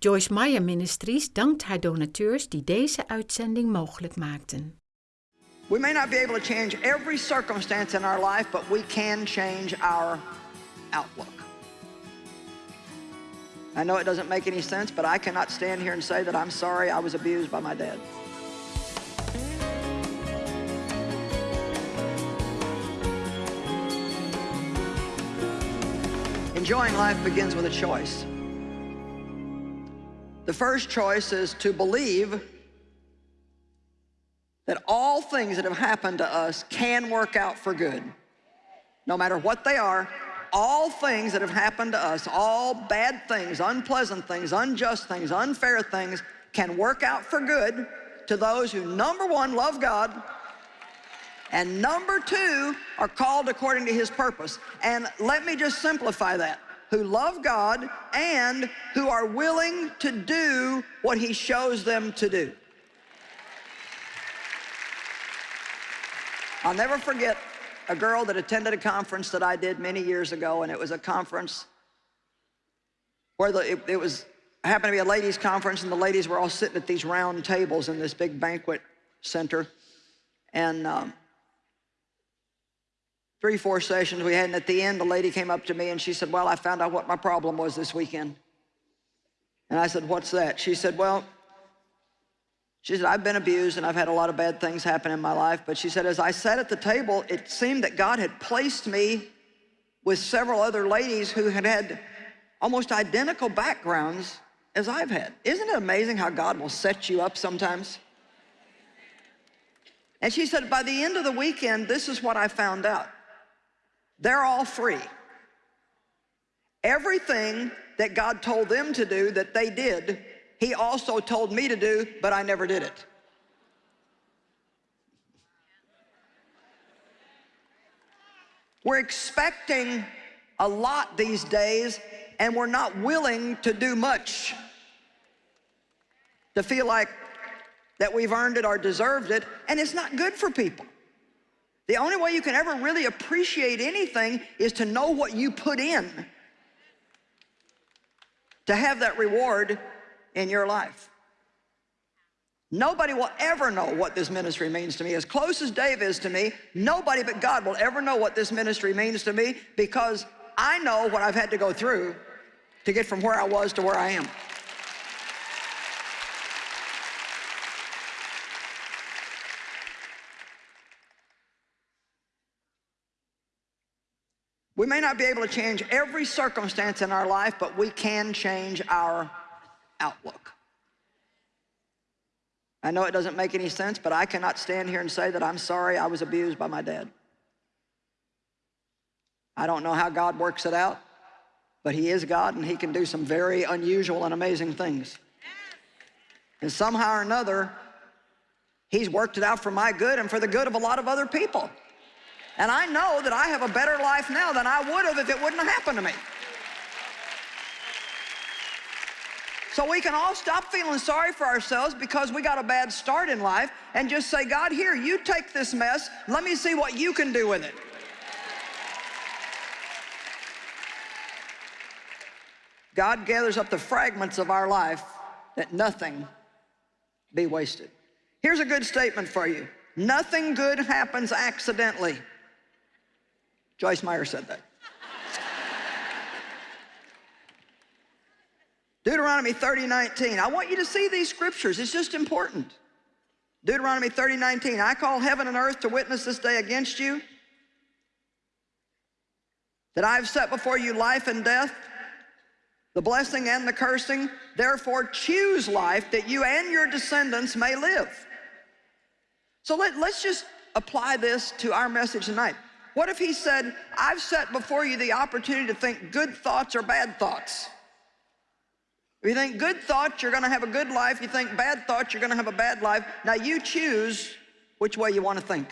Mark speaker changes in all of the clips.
Speaker 1: Joyce Meyer Ministries dankt haar donateurs die deze uitzending mogelijk maakten.
Speaker 2: We may not be able to change every circumstance in our life, but we can change our outlook. I know it doesn't make any sense, but I cannot stand here and say that I'm sorry I was abused by my dad. Enjoying life begins with a choice. The first choice is to believe that all things that have happened to us can work out for good. No matter what they are, all things that have happened to us, all bad things, unpleasant things, unjust things, unfair things, can work out for good to those who, number one, love God, and number two, are called according to his purpose. And let me just simplify that. Who love God and who are willing to do what he shows them to do. I'll never forget a girl that attended a conference that I did many years ago, and it was a conference where the, it, it was happened to be a ladies' conference, and the ladies were all sitting at these round tables in this big banquet center. And um, three, four sessions we had, and at the end, the lady came up to me and she said, well, I found out what my problem was this weekend. And I said, what's that? She said, well, she said, I've been abused and I've had a lot of bad things happen in my life. But she said, as I sat at the table, it seemed that God had placed me with several other ladies who had had almost identical backgrounds as I've had. Isn't it amazing how God will set you up sometimes? And she said, by the end of the weekend, this is what I found out. They're all free. Everything that God told them to do that they did, he also told me to do, but I never did it. We're expecting a lot these days, and we're not willing to do much to feel like that we've earned it or deserved it, and it's not good for people. The only way you can ever really appreciate anything is to know what you put in to have that reward in your life. Nobody will ever know what this ministry means to me. As close as Dave is to me, nobody but God will ever know what this ministry means to me because I know what I've had to go through to get from where I was to where I am. We may not be able to change every circumstance in our life, but we can change our outlook. I know it doesn't make any sense, but I cannot stand here and say that I'm sorry I was abused by my dad. I don't know how God works it out, but he is God and he can do some very unusual and amazing things. And somehow or another, he's worked it out for my good and for the good of a lot of other people. And I know that I have a better life now than I would have if it wouldn't have happened to me. So we can all stop feeling sorry for ourselves because we got a bad start in life and just say, God, here, you take this mess. Let me see what you can do with it. God gathers up the fragments of our life that nothing be wasted. Here's a good statement for you. Nothing good happens accidentally. Joyce Meyer said that. Deuteronomy 30, 19. I want you to see these scriptures. It's just important. Deuteronomy 30, 19. I call heaven and earth to witness this day against you that I have set before you life and death, the blessing and the cursing. Therefore choose life that you and your descendants may live. So let, let's just apply this to our message tonight. What if he said, I've set before you the opportunity to think good thoughts or bad thoughts? If you think good thoughts, you're gonna have a good life. If you think bad thoughts, you're gonna have a bad life. Now you choose which way you wanna think.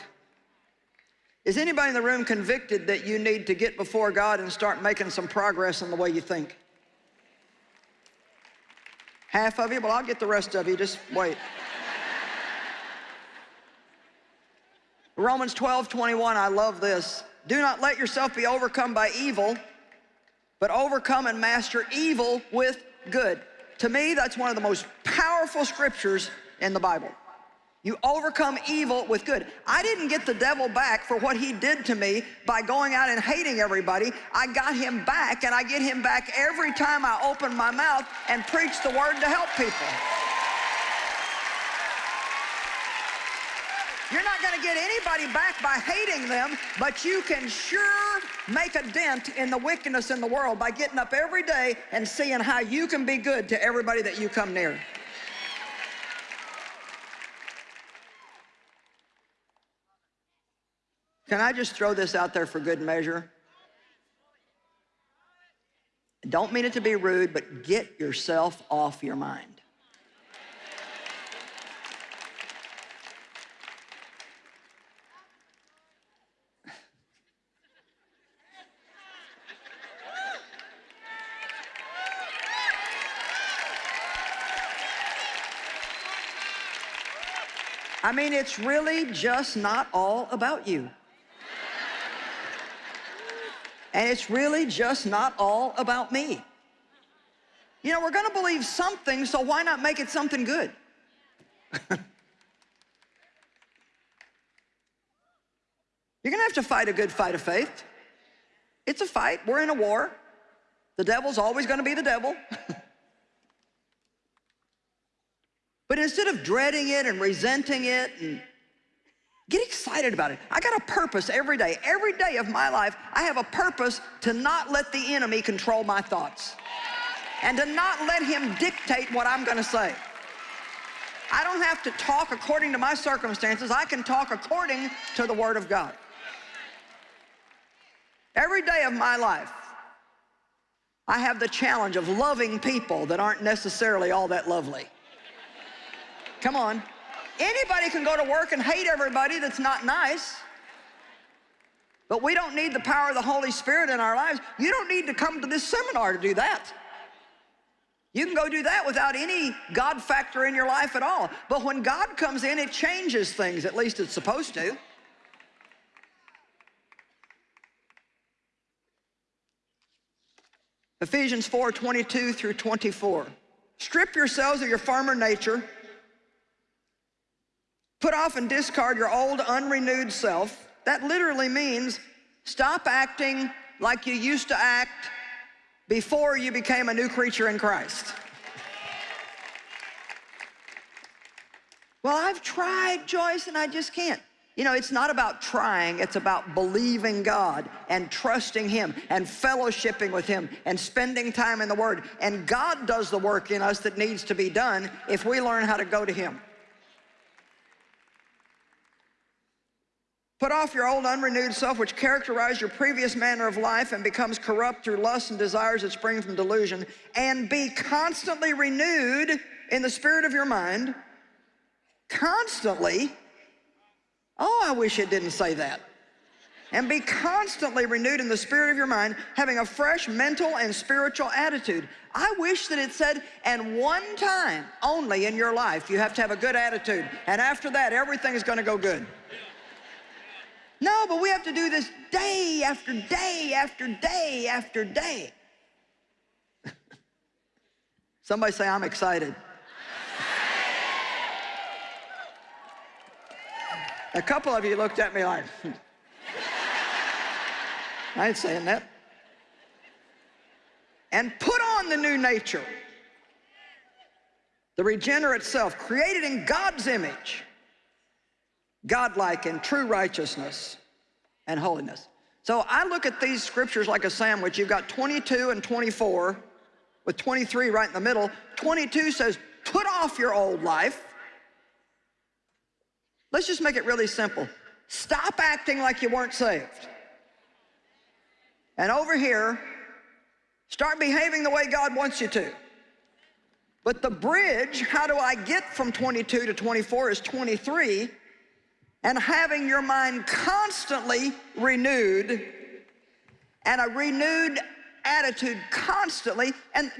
Speaker 2: Is anybody in the room convicted that you need to get before God and start making some progress in the way you think? Half of you? Well, I'll get the rest of you, just wait. Romans 12, 21, I love this. Do not let yourself be overcome by evil, but overcome and master evil with good. To me, that's one of the most powerful scriptures in the Bible. You overcome evil with good. I didn't get the devil back for what he did to me by going out and hating everybody. I got him back, and I get him back every time I open my mouth and preach the word to help people. You're not going to get anybody back by hating them, but you can sure make a dent in the wickedness in the world by getting up every day and seeing how you can be good to everybody that you come near. Can I just throw this out there for good measure? Don't mean it to be rude, but get yourself off your mind. I mean, it's really just not all about you. And it's really just not all about me. You know, we're to believe something, so why not make it something good? You're to have to fight a good fight of faith. It's a fight. We're in a war. The devil's always to be the devil. but instead of dreading it and resenting it and Get excited about it. I got a purpose every day. Every day of my life, I have a purpose to not let the enemy control my thoughts and to not let him dictate what I'm going to say. I don't have to talk according to my circumstances. I can talk according to the Word of God. Every day of my life, I have the challenge of loving people that aren't necessarily all that lovely. Come on. Anybody can go to work and hate everybody that's not nice. But we don't need the power of the Holy Spirit in our lives. You don't need to come to this seminar to do that. You can go do that without any God factor in your life at all. But when God comes in, it changes things, at least it's supposed to. Ephesians 4, 22 through 24. Strip yourselves of your former nature Put off and discard your old unrenewed self. That literally means stop acting like you used to act before you became a new creature in Christ. Well, I've tried, Joyce, and I just can't. You know, it's not about trying, it's about believing God and trusting Him and fellowshipping with Him and spending time in the Word. And God does the work in us that needs to be done if we learn how to go to Him. Put off your old unrenewed self, which characterized your previous manner of life and becomes corrupt through lusts and desires that spring from delusion, and be constantly renewed in the spirit of your mind. Constantly. Oh, I wish it didn't say that. And be constantly renewed in the spirit of your mind, having a fresh mental and spiritual attitude. I wish that it said, and one time only in your life, you have to have a good attitude. And after that, everything is going to go good. No, but we have to do this day after day after day after day. Somebody say, I'm excited. A couple of you looked at me like, hmm. I ain't saying that. And put on the new nature, the regenerate self, created in God's image godlike and true righteousness and holiness. So I look at these scriptures like a sandwich. You've got 22 and 24 with 23 right in the middle. 22 says, put off your old life. Let's just make it really simple. Stop acting like you weren't saved. And over here, start behaving the way God wants you to. But the bridge, how do I get from 22 to 24 is 23 and having your mind constantly renewed and a renewed attitude constantly, and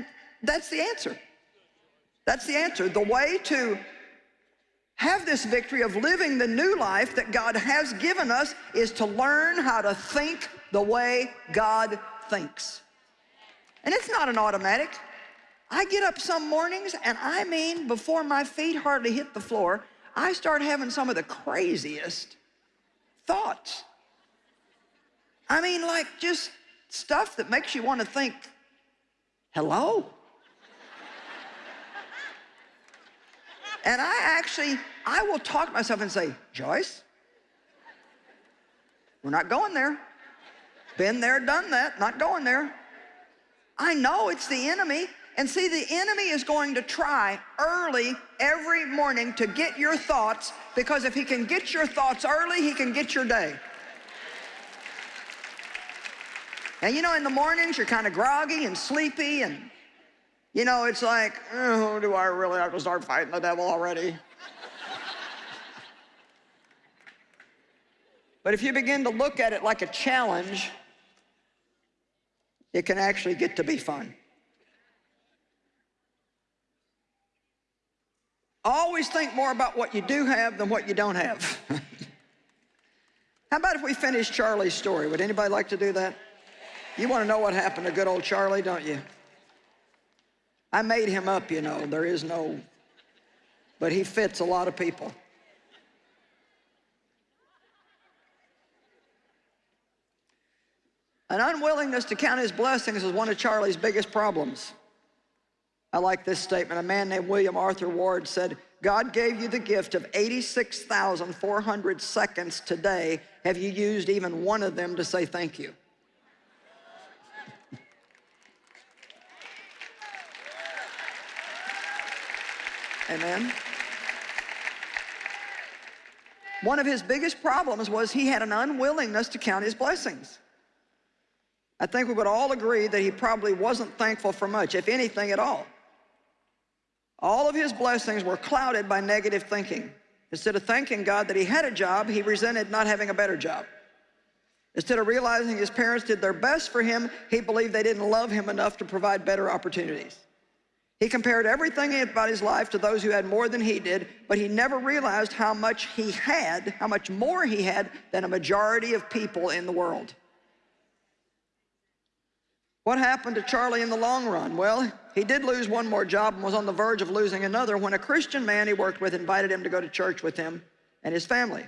Speaker 2: that's the answer. That's the answer. The way to have this victory of living the new life that God has given us is to learn how to think the way God thinks. And it's not an automatic. I get up some mornings and I mean, before my feet hardly hit the floor, I start having some of the craziest thoughts. I mean, like just stuff that makes you want to think, hello? and I actually, I will talk to myself and say, Joyce, we're not going there. Been there, done that, not going there. I know it's the enemy. And see, the enemy is going to try early every morning to get your thoughts because if he can get your thoughts early, he can get your day. And you know, in the mornings, you're kind of groggy and sleepy and, you know, it's like, oh, do I really have to start fighting the devil already? but if you begin to look at it like a challenge, it can actually get to be fun. Always think more about what you do have than what you don't have. How about if we finish Charlie's story? Would anybody like to do that? You want to know what happened to good old Charlie, don't you? I made him up, you know. There is no, but he fits a lot of people. An unwillingness to count his blessings is one of Charlie's biggest problems. I like this statement. A man named William Arthur Ward said, God gave you the gift of 86,400 seconds today. Have you used even one of them to say thank you? Amen. One of his biggest problems was he had an unwillingness to count his blessings. I think we would all agree that he probably wasn't thankful for much, if anything at all. All of his blessings were clouded by negative thinking. Instead of thanking God that he had a job, he resented not having a better job. Instead of realizing his parents did their best for him, he believed they didn't love him enough to provide better opportunities. He compared everything about his life to those who had more than he did, but he never realized how much he had, how much more he had than a majority of people in the world. What happened to Charlie in the long run? Well, he did lose one more job and was on the verge of losing another when a Christian man he worked with invited him to go to church with him and his family.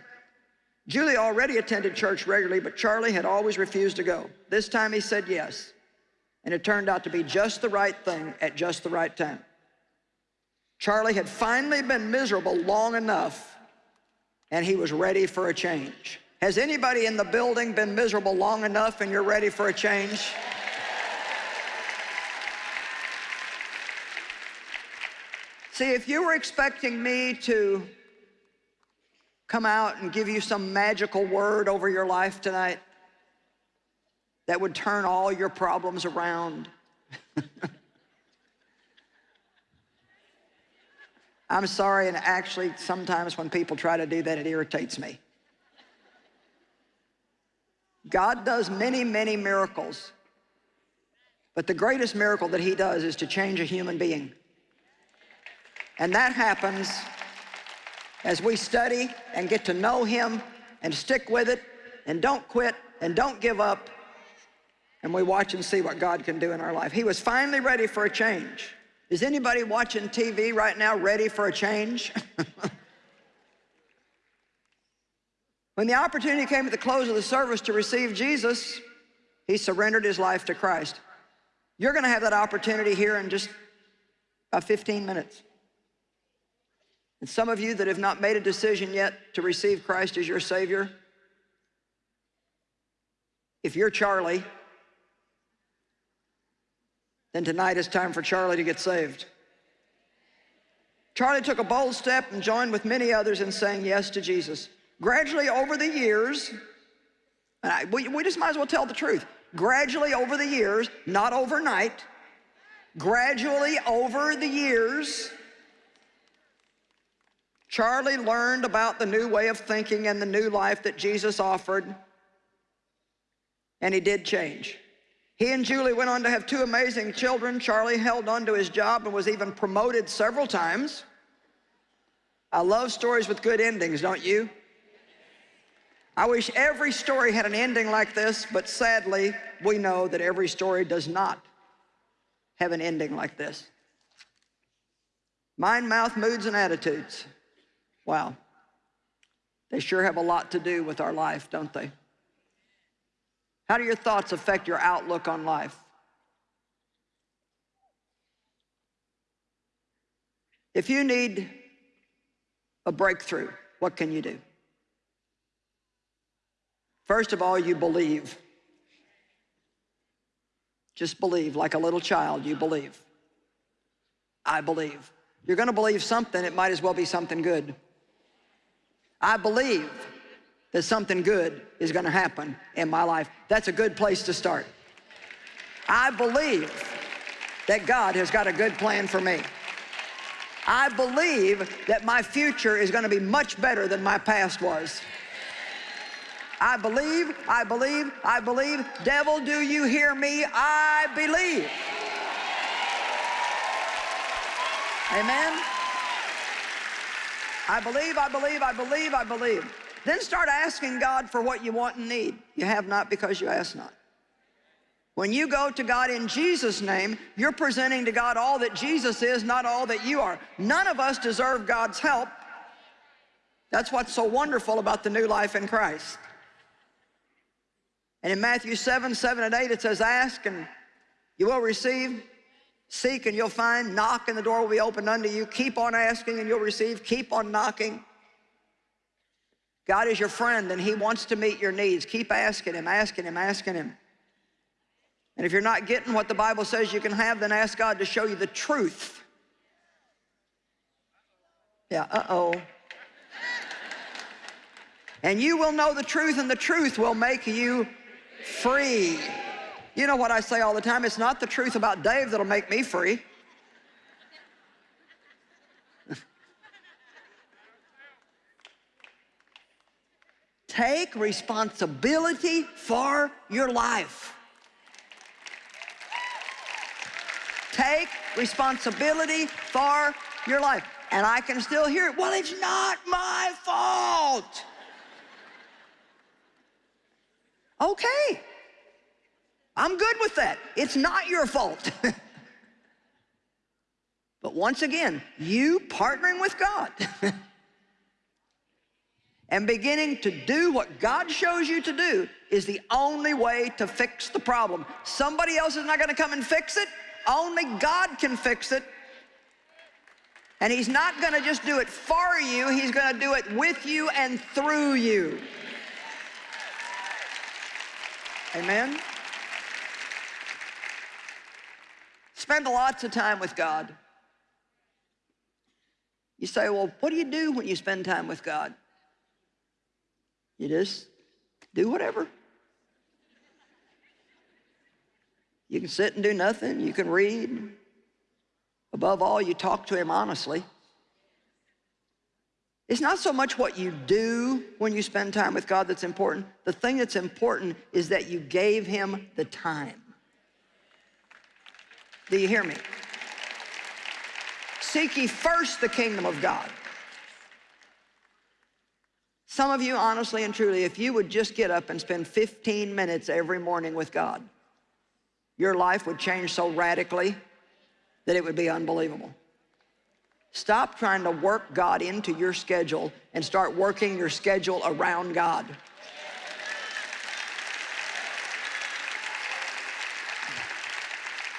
Speaker 2: Julie already attended church regularly, but Charlie had always refused to go. This time he said yes, and it turned out to be just the right thing at just the right time. Charlie had finally been miserable long enough, and he was ready for a change. Has anybody in the building been miserable long enough and you're ready for a change? See, if you were expecting me to come out and give you some magical word over your life tonight that would turn all your problems around, I'm sorry, and actually, sometimes when people try to do that, it irritates me. God does many, many miracles, but the greatest miracle that he does is to change a human being. And that happens as we study and get to know him and stick with it and don't quit and don't give up and we watch and see what God can do in our life. He was finally ready for a change. Is anybody watching TV right now ready for a change? when the opportunity came at the close of the service to receive Jesus, he surrendered his life to Christ. You're gonna have that opportunity here in just about 15 minutes. And some of you that have not made a decision yet to receive Christ as your Savior, if you're Charlie, then tonight it's time for Charlie to get saved. Charlie took a bold step and joined with many others in saying yes to Jesus. Gradually over the years, and I, we, we just might as well tell the truth. Gradually over the years, not overnight, gradually over the years, Charlie learned about the new way of thinking and the new life that Jesus offered, and he did change. He and Julie went on to have two amazing children. Charlie held on to his job and was even promoted several times. I love stories with good endings, don't you? I wish every story had an ending like this, but sadly, we know that every story does not have an ending like this. Mind, mouth, moods, and attitudes. Wow. They sure have a lot to do with our life, don't they? How do your thoughts affect your outlook on life? If you need a breakthrough, what can you do? First of all, you believe. Just believe, like a little child, you believe. I believe. You're gonna believe something, it might as well be something good. I believe that something good is gonna happen in my life. That's a good place to start. I believe that God has got a good plan for me. I believe that my future is gonna be much better than my past was. I believe, I believe, I believe. Devil, do you hear me? I believe. Amen. I believe, I believe, I believe, I believe. Then start asking God for what you want and need. You have not because you ask not. When you go to God in Jesus' name, you're presenting to God all that Jesus is, not all that you are. None of us deserve God's help. That's what's so wonderful about the new life in Christ. And in Matthew 7, 7 and 8, it says, ask and you will receive, seek and you'll find, knock and the door will be opened unto you. Keep on asking and you'll receive, keep on knocking. God is your friend and he wants to meet your needs. Keep asking him, asking him, asking him. And if you're not getting what the Bible says you can have, then ask God to show you the truth. Yeah, uh-oh. And you will know the truth and the truth will make you free. You know what I say all the time? It's not the truth about Dave that'll make me free. Take responsibility for your life. Take responsibility for your life. And I can still hear it. Well, it's not my fault. Okay. I'm good with that. It's not your fault. but once again, you partnering with God and beginning to do what God shows you to do is the only way to fix the problem. Somebody else is not gonna come and fix it. Only God can fix it. And he's not gonna just do it for you, he's gonna do it with you and through you. Amen? Spend lots of time with God. You say, well, what do you do when you spend time with God? You just do whatever. You can sit and do nothing. You can read. Above all, you talk to him honestly. It's not so much what you do when you spend time with God that's important. The thing that's important is that you gave him the time. Do you hear me? Seek ye first the kingdom of God. Some of you, honestly and truly, if you would just get up and spend 15 minutes every morning with God, your life would change so radically that it would be unbelievable. Stop trying to work God into your schedule and start working your schedule around God.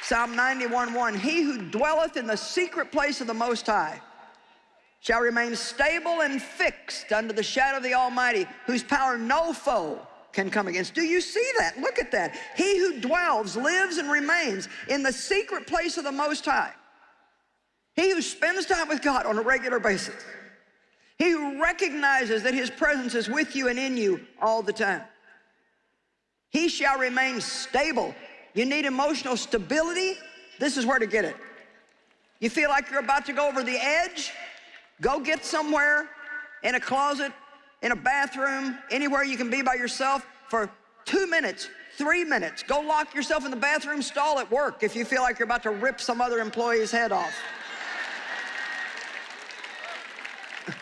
Speaker 2: Psalm 91:1, he who dwelleth in the secret place of the Most High shall remain stable and fixed under the shadow of the Almighty, whose power no foe can come against. Do you see that? Look at that. He who dwells, lives, and remains in the secret place of the Most High he who spends time with God on a regular basis. He who recognizes that his presence is with you and in you all the time. He shall remain stable. You need emotional stability? This is where to get it. You feel like you're about to go over the edge? Go get somewhere in a closet, in a bathroom, anywhere you can be by yourself for two minutes, three minutes. Go lock yourself in the bathroom stall at work if you feel like you're about to rip some other employee's head off.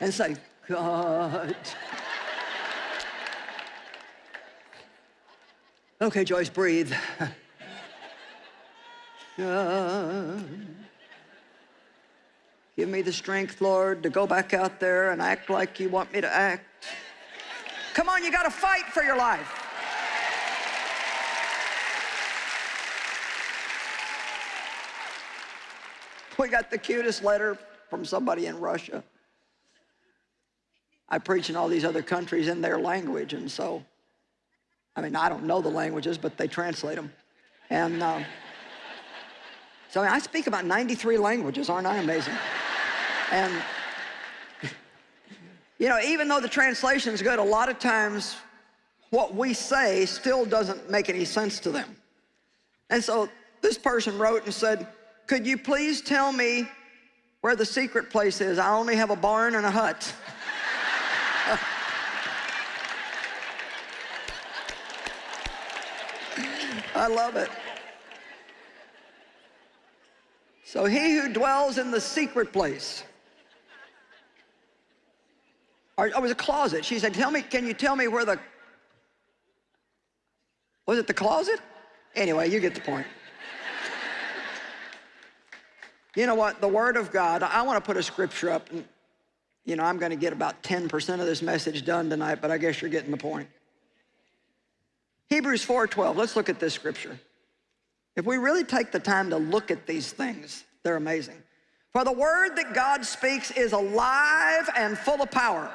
Speaker 2: and say, God. Okay, Joyce, breathe. Give me the strength, Lord, to go back out there and act like you want me to act. Come on, you got to fight for your life. We got the cutest letter from somebody in Russia. I preach in all these other countries in their language, and so, I mean, I don't know the languages, but they translate them. And um, so I speak about 93 languages, aren't I amazing? And, you know, even though the translation is good, a lot of times what we say still doesn't make any sense to them. And so this person wrote and said, could you please tell me where the secret place is? I only have a barn and a hut. I love it. So he who dwells in the secret place, or, oh, it was a closet. She said, tell me, can you tell me where the, was it the closet? Anyway, you get the point. you know what, the Word of God, I want to put a scripture up, and, you know, I'm going to get about 10% of this message done tonight, but I guess you're getting the point. Hebrews 4.12, let's look at this scripture. If we really take the time to look at these things, they're amazing. For the word that God speaks is alive and full of power.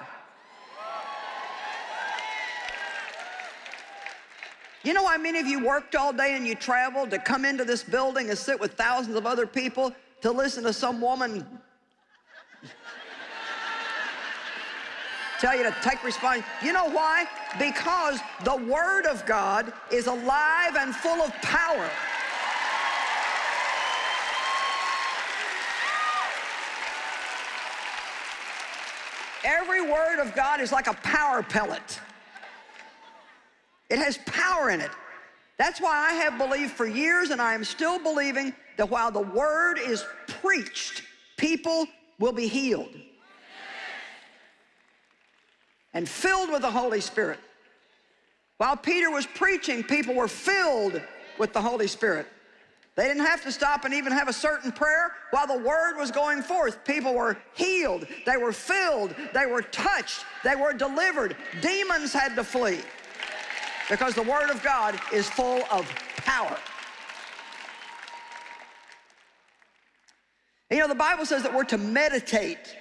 Speaker 2: You know why many of you worked all day and you traveled to come into this building and sit with thousands of other people to listen to some woman tell you to take responsibility. You know why? Because the Word of God is alive and full of power. Every word of God is like a power pellet. It has power in it. That's why I have believed for years and I am still believing that while the word is preached, people will be healed and filled with the Holy Spirit. While Peter was preaching, people were filled with the Holy Spirit. They didn't have to stop and even have a certain prayer. While the word was going forth, people were healed, they were filled, they were touched, they were delivered. Demons had to flee because the word of God is full of power. You know, the Bible says that we're to meditate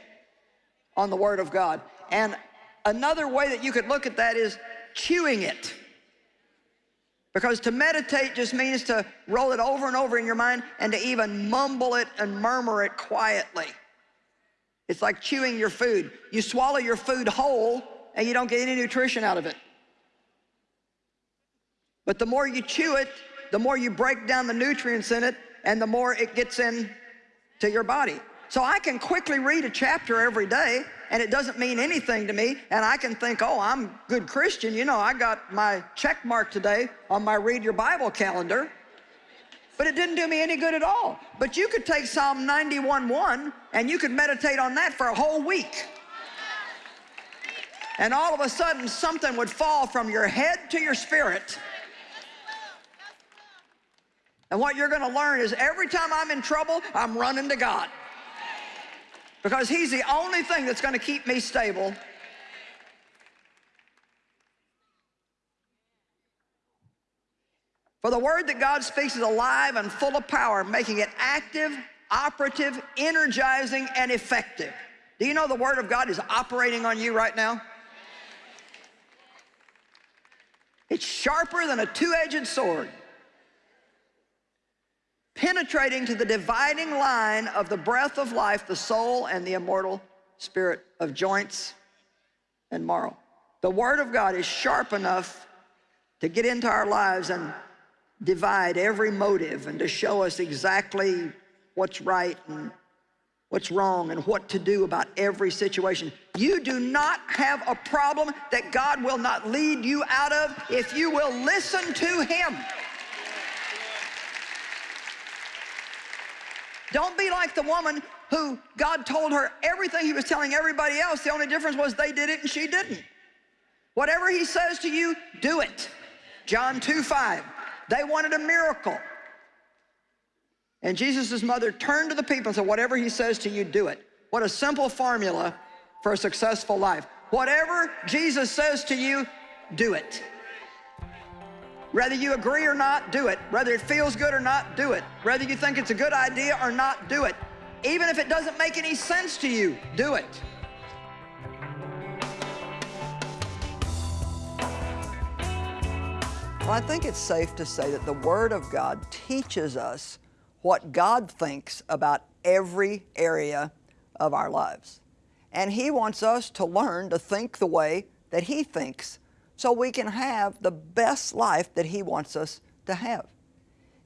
Speaker 2: on the word of God. And Another way that you could look at that is chewing it. Because to meditate just means to roll it over and over in your mind and to even mumble it and murmur it quietly. It's like chewing your food. You swallow your food whole and you don't get any nutrition out of it. But the more you chew it, the more you break down the nutrients in it and the more it gets in to your body. So I can quickly read a chapter every day and it doesn't mean anything to me and I can think, oh, I'm a good Christian. You know, I got my check mark today on my read your Bible calendar. But it didn't do me any good at all. But you could take Psalm 91.1 and you could meditate on that for a whole week. And all of a sudden something would fall from your head to your spirit. And what you're gonna learn is every time I'm in trouble, I'm running to God because he's the only thing that's going to keep me stable. For the word that God speaks is alive and full of power, making it active, operative, energizing, and effective. Do you know the word of God is operating on you right now? It's sharper than a two-edged sword penetrating to the dividing line of the breath of life, the soul and the immortal spirit of joints and marrow. The Word of God is sharp enough to get into our lives and divide every motive and to show us exactly what's right and what's wrong and what to do about every situation. You do not have a problem that God will not lead you out of if you will listen to Him. Don't be like the woman who God told her everything he was telling everybody else. The only difference was they did it and she didn't. Whatever he says to you, do it. John 2, 5. They wanted a miracle. And Jesus' mother turned to the people and said, Whatever he says to you, do it. What a simple formula for a successful life. Whatever Jesus says to you, do it. Whether you agree or not, do it. Whether it feels good or not, do it. Whether you think it's a good idea or not, do it. Even if it doesn't make any sense to you, do it. Well, I think it's safe to say that the Word of God teaches us what God thinks about every area of our lives. And He wants us to learn to think the way that He thinks so we can have the best life that He wants us to have.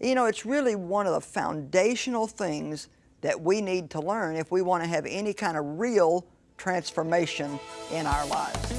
Speaker 2: You know, it's really one of the foundational things that we need to learn if we want to have any kind of real transformation in our lives.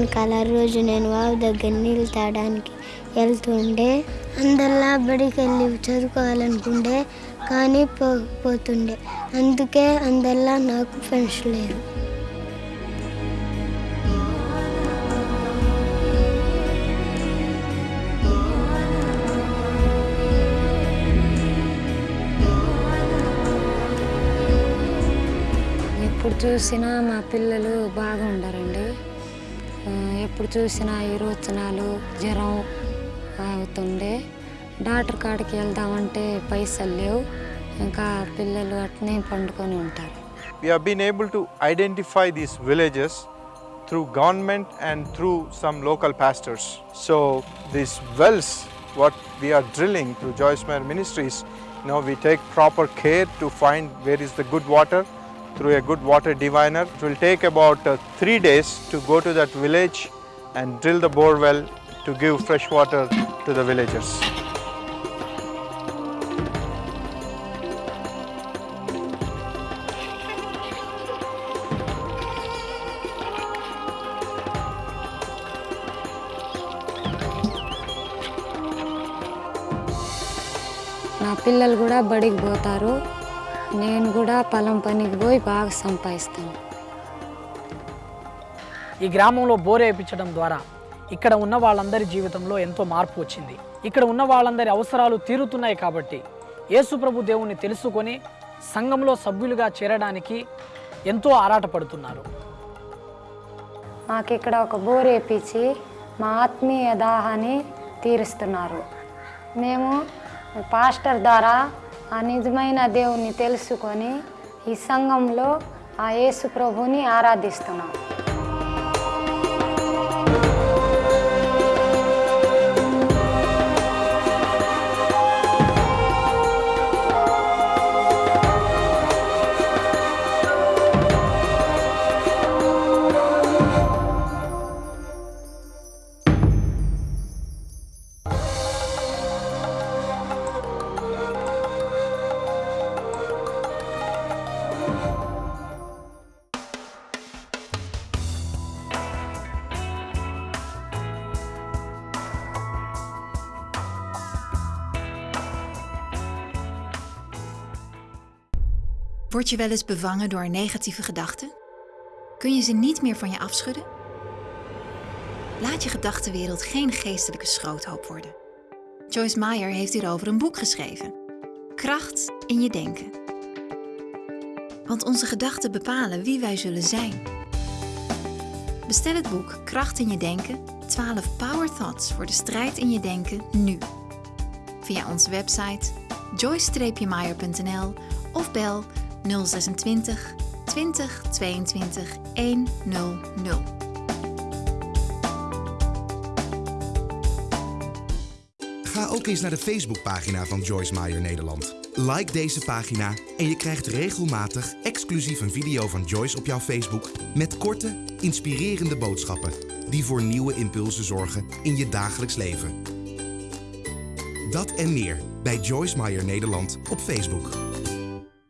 Speaker 3: వెనకాల రోజు నేను వాగు దగ్గర నీళ్ళు తాగడానికి వెళ్తుండే. అందరిలా బడికి వెళ్ళి చదువుకోవాలనుకుంటే కానీ పోతుండే. అందుకే అందరిలా నాకు ఫ్రెండ్స్ లేరు.
Speaker 4: ఎప్పుడు చూసినా మా పిల్లలు బాగుండరండి. ఎప్పుడు చూసినా విరోచనాలు జ్వరం అవుతుండే డాక్టర్ కాడికి వెళ్దామంటే పైసలు లేవు ఇంకా పిల్లలు అట్నే పండుకొని ఉంటారు
Speaker 5: we have been able to identify these villages through government and through some local pastors. So these wells, what we are drilling through Joyce Meyer Ministries, you know, we take proper care to find where is the good water through a good water diviner. It will take about uh, three days to go to that village and drill the bore well to give fresh water to the villagers.
Speaker 4: నా పిల్లలు కూడా బడికి పోతారు నేను కూడా పొలం పనికి పోయి బాగా సంపాదిస్తాను.
Speaker 6: ఈ గ్రామంలో బోర్ వేయించడం ద్వారా ఇక్కడ ఉన్న వాళ్ళందరి జీవితంలో ఎంతో మార్పు వచ్చింది. ఇక్కడ ఉన్న వాళ్ళందరి అవసరాలు తీరుతున్నాయి కాబట్టి యేసుప్రభు దేవుణ్ణి తెలుసుకొని సంఘంలో సభ్యులుగా చేరడానికి ఎంతో ఆరాటపడుతున్నారు.
Speaker 4: మాకు ఇక్కడ ఒక బోర్ వేపించి మా ఆత్మీయ దాహాన్ని తీరుస్తున్నారు. మేము పాస్టర్ ద్వారా ఆ నిజమైన దేవుణ్ణి తెలుసుకొని ఈ సంఘంలో ఆ యేసు ప్రభుని ఆరాధిస్తున్నాం.
Speaker 7: Word je wel eens bevangen door negatieve gedachten? Kun je ze niet meer van je afschudden? Laat je gedachtenwereld geen geestelijke schroothoop worden. Joyce Meyer heeft hierover een boek geschreven. Kracht in je denken. Want onze gedachten bepalen wie wij zullen zijn. Bestel het boek Kracht in je denken, 12 Power Thoughts voor de strijd in je denken nu. Via onze website joyce-meyer.nl of bel 026 20 22 100.
Speaker 8: Ga ook eens naar de Facebookpagina van Joyce Meyer Nederland. Like deze pagina en je krijgt regelmatig exclusief een video van Joyce op jouw Facebook met korte, inspirerende boodschappen die voor nieuwe impulsen zorgen in je dagelijks leven. Dat en meer bij Joyce Meyer Nederland op Facebook.